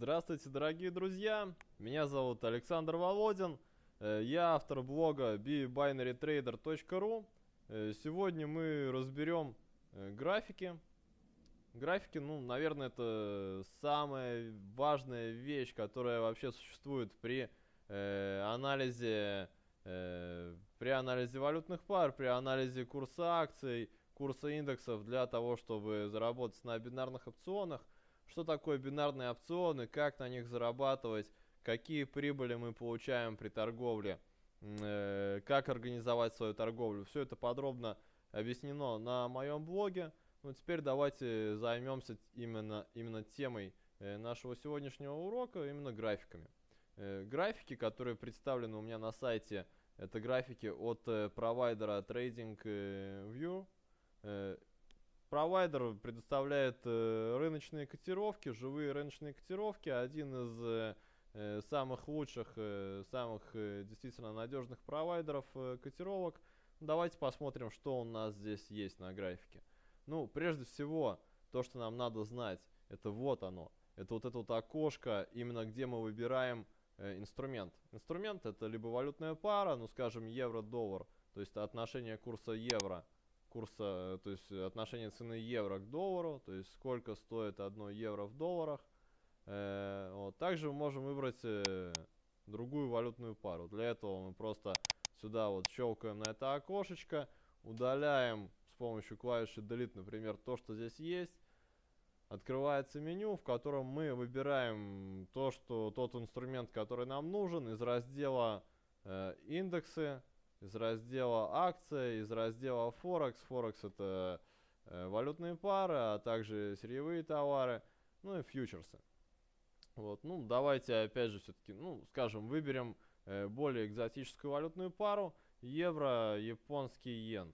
Здравствуйте, дорогие друзья! Меня зовут Александр Володин. Э, я автор блога bbinarytrader.ru. Э, сегодня мы разберем э, графики. Графики, ну, наверное, это самая важная вещь, которая вообще существует при анализе при анализе валютных пар, при анализе курса акций, курса индексов для того, чтобы заработать на бинарных опционах – что такое бинарные опционы, как на них зарабатывать, какие прибыли мы получаем при торговле, э, как организовать свою торговлю. Все это подробно объяснено на моем блоге. Ну, теперь давайте займемся именно, именно темой э, нашего сегодняшнего урока, именно графиками. Э, графики, которые представлены у меня на сайте, это графики от провайдера TradingView. Провайдер предоставляет э, рыночные котировки, живые рыночные котировки. Один из э, э самых лучших, э, самых э, действительно надежных провайдеров э, котировок. Давайте посмотрим, что у нас здесь есть на графике. Ну, прежде всего, то, что нам надо знать, это вот оно. Это вот это вот окошко, именно где мы выбираем э, инструмент. Инструмент это либо валютная пара, ну скажем евро-доллар, то есть отношение курса евро курса, то есть отношение цены евро к доллару, то есть сколько стоит одно евро в долларах. Э, вот. Также мы можем выбрать э, другую валютную пару. Для этого мы просто сюда вот щелкаем на это окошечко, удаляем с помощью клавиши Delete, например, то, что здесь есть. Открывается меню, в котором мы выбираем то, что тот инструмент, который нам нужен, из раздела э, индексы из раздела акция, из раздела Форекс. Форекс это э, валютные пары, а также сырьевые товары, ну и фьючерсы. Вот, ну давайте опять же все-таки, ну скажем, выберем э, более экзотическую валютную пару, евро, японский йен.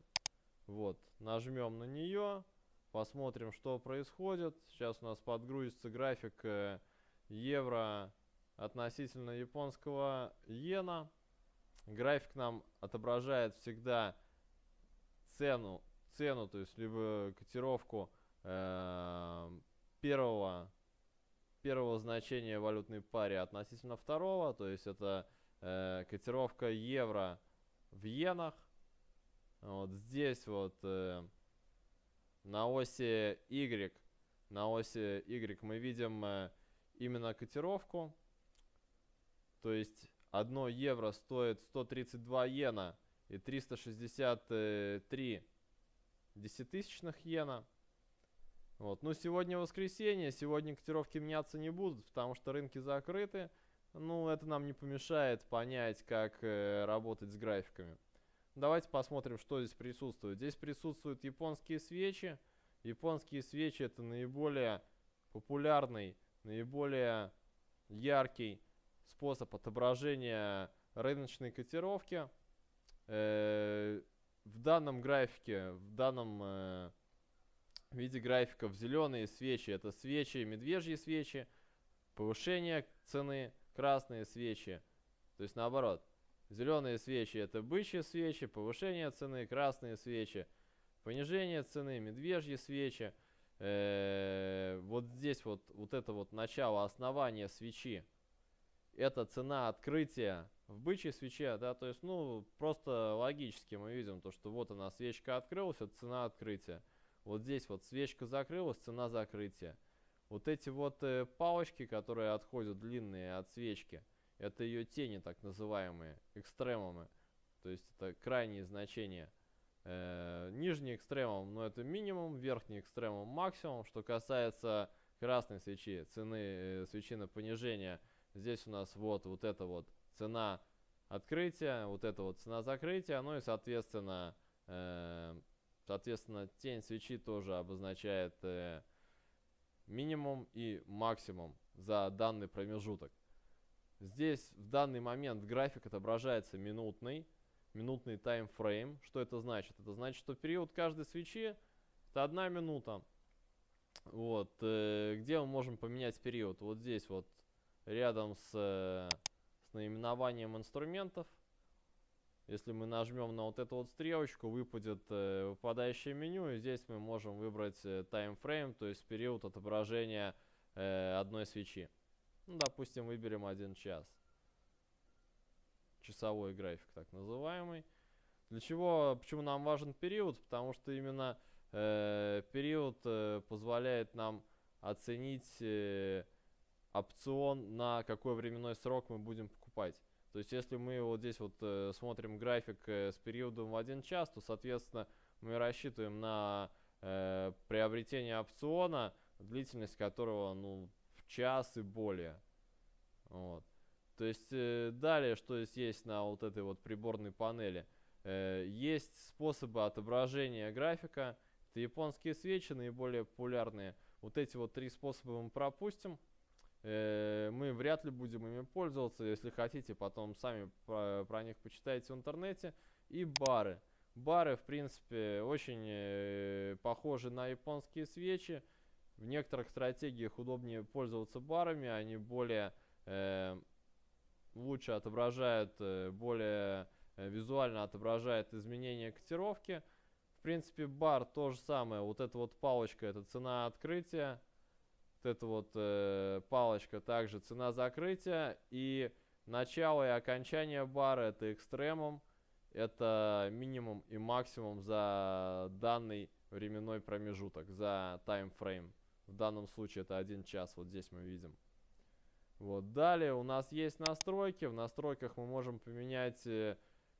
Вот, нажмем на нее, посмотрим, что происходит. Сейчас у нас подгрузится график э, евро относительно японского иена. График нам отображает всегда цену, цену, то есть либо котировку э, первого, первого значения валютной паре относительно второго, то есть это э, котировка евро в иенах. Вот здесь вот э, на оси Y, на оси Y мы видим э, именно котировку, то есть 1 евро стоит 132 иена и 363 десятитысячных иена. Вот. Ну, сегодня воскресенье, сегодня котировки меняться не будут, потому что рынки закрыты. Ну, это нам не помешает понять, как э, работать с графиками. Давайте посмотрим, что здесь присутствует. Здесь присутствуют японские свечи. Японские свечи это наиболее популярный, наиболее яркий способ отображения рыночной котировки. Э, в данном графике, в данном э, виде графиков зеленые свечи это свечи, медвежьи свечи, повышение цены, красные свечи. То есть наоборот, зеленые свечи это бычьи свечи, повышение цены, красные свечи, понижение цены, медвежьи свечи. Э, вот здесь вот, вот это вот начало основания свечи это цена открытия в бычьей свече, да, то есть, ну, просто логически мы видим то, что вот она, свечка открылась, это цена открытия. Вот здесь вот свечка закрылась, цена закрытия. Вот эти вот э, палочки, которые отходят длинные от свечки, это ее тени, так называемые, экстремумы. То есть это крайние значения. Э, нижний экстремум, ну это минимум, верхний экстремум максимум. Что касается красной свечи, цены э, свечи на понижение – Здесь у нас вот, вот это вот цена открытия, вот это вот цена закрытия, ну и соответственно, э, соответственно тень свечи тоже обозначает э, минимум и максимум за данный промежуток. Здесь в данный момент график отображается минутный, минутный таймфрейм. Что это значит? Это значит, что период каждой свечи это одна минута. Вот, э, где мы можем поменять период? Вот здесь вот рядом с, с наименованием инструментов. Если мы нажмем на вот эту вот стрелочку, выпадет э, выпадающее меню, и здесь мы можем выбрать э, frame, то есть период отображения э, одной свечи. Ну, допустим, выберем один час. Часовой график, так называемый. Для чего, почему нам важен период? Потому что именно э, период э, позволяет нам оценить э, опцион, на какой временной срок мы будем покупать. То есть, если мы вот здесь вот э, смотрим график э, с периодом в один час, то, соответственно, мы рассчитываем на э, приобретение опциона, длительность которого, ну, в час и более. Вот. То есть, э, далее, что здесь есть на вот этой вот приборной панели – Э, есть способы отображения графика. Это японские свечи, наиболее популярные. Вот эти вот три способа мы пропустим. Э, мы вряд ли будем ими пользоваться. Если хотите, потом сами про, про них почитайте в интернете. И бары. Бары, в принципе, очень э, похожи на японские свечи. В некоторых стратегиях удобнее пользоваться барами. Они более э, лучше отображают э, более визуально отображает изменения котировки. В принципе, бар то же самое. Вот эта вот палочка, это цена открытия. Вот эта вот э, палочка также цена закрытия. И начало и окончание бара это экстремум. Это минимум и максимум за данный временной промежуток, за таймфрейм. В данном случае это один час, вот здесь мы видим. Вот, далее у нас есть настройки. В настройках мы можем поменять э,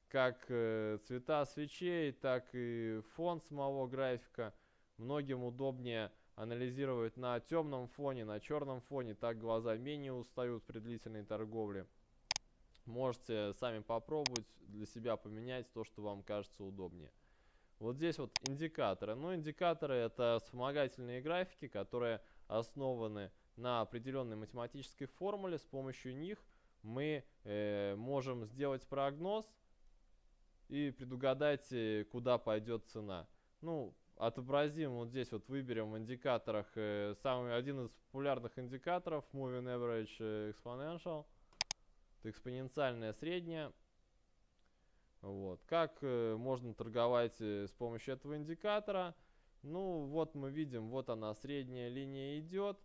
как э, цвета свечей, так и фон самого графика. Многим удобнее анализировать на темном фоне, на черном фоне, так глаза менее устают при длительной торговле. Можете сами попробовать для себя поменять то, что вам кажется удобнее. Вот здесь вот индикаторы. Ну, индикаторы это вспомогательные графики, которые основаны на определенной математической формуле. С помощью них мы э, можем сделать прогноз и предугадать, э, куда пойдет цена. Ну, отобразим вот здесь вот выберем в индикаторах э, самый один из популярных индикаторов Moving Average Exponential. Это экспоненциальная средняя. Вот. Как э, можно торговать э, с помощью этого индикатора? Ну, вот мы видим, вот она, средняя линия идет.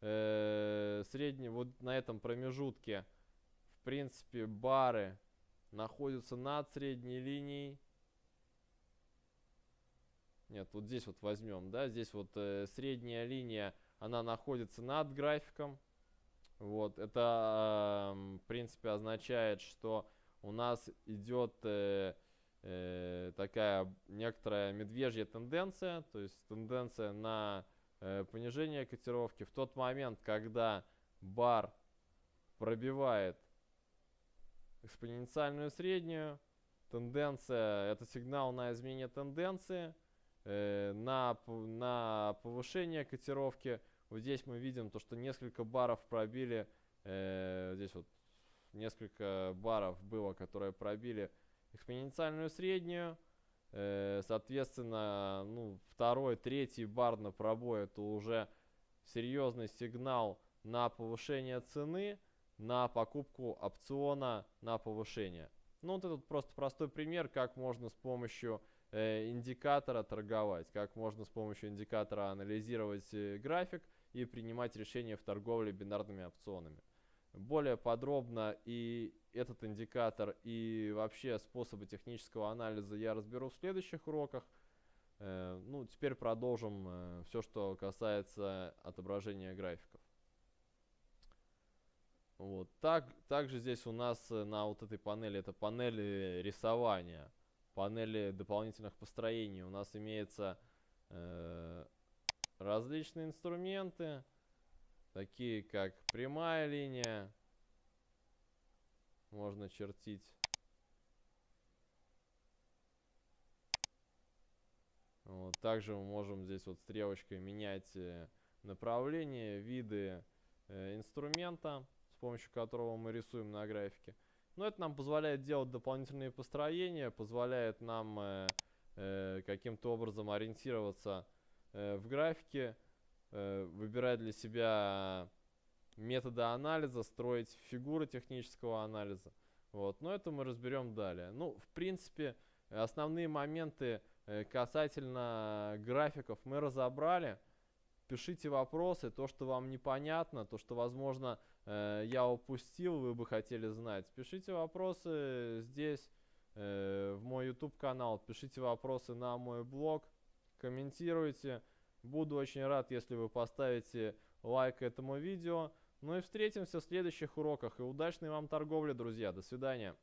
Э, средний, вот на этом промежутке, в принципе, бары находится над средней линией. Нет, вот здесь вот возьмем, да, здесь вот э, средняя линия, она находится над графиком. Вот, это, э, в принципе, означает, что у нас идет э, э, такая некоторая медвежья тенденция, то есть тенденция на э, понижение котировки. В тот момент, когда бар пробивает экспоненциальную среднюю. Тенденция, это сигнал на изменение тенденции, э, на, на повышение котировки. Вот здесь мы видим то, что несколько баров пробили, э, здесь вот несколько баров было, которые пробили экспоненциальную среднюю. Э, соответственно, ну, второй, третий бар на пробой это уже серьезный сигнал на повышение цены на покупку опциона на повышение. Ну, вот этот просто простой пример, как можно с помощью индикатора торговать, как можно с помощью индикатора анализировать э, график и принимать решения в торговле бинарными опционами. Более подробно и этот индикатор, и вообще способы технического анализа я разберу в следующих уроках. Э, ну, теперь продолжим э, все, что касается отображения графиков. Вот. Так, также здесь у нас э, на вот этой панели, это панели рисования, панели дополнительных построений. У нас имеются э, различные инструменты, такие как прямая линия, можно чертить. Вот. Также мы можем здесь вот стрелочкой менять э, направление, виды э, инструмента помощью которого мы рисуем на графике. Но это нам позволяет делать дополнительные построения, позволяет нам э, э, каким-то образом ориентироваться э, в графике, э, выбирать для себя методы анализа, строить фигуры технического анализа. Вот. Но это мы разберем далее. Ну, в принципе, основные моменты э, касательно графиков мы разобрали. пишите вопросы, то, что вам непонятно, то, что, возможно, я упустил, вы бы хотели знать. Пишите вопросы здесь, э, в мой YouTube канал, пишите вопросы на мой блог, комментируйте. Буду очень рад, если вы поставите лайк этому видео. Ну и встретимся в следующих уроках. И удачной вам торговли, друзья. До свидания.